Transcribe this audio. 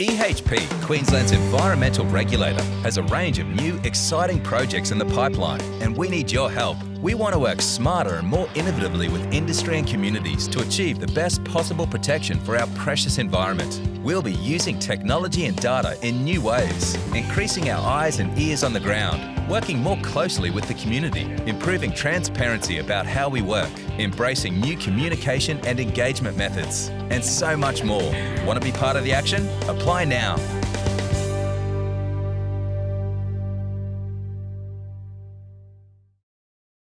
EHP, Queensland's environmental regulator, has a range of new, exciting projects in the pipeline, and we need your help. We want to work smarter and more innovatively with industry and communities to achieve the best possible protection for our precious environment. We'll be using technology and data in new ways, increasing our eyes and ears on the ground, working more closely with the community, improving transparency about how we work, embracing new communication and engagement methods, and so much more. Want to be part of the action? Apply now.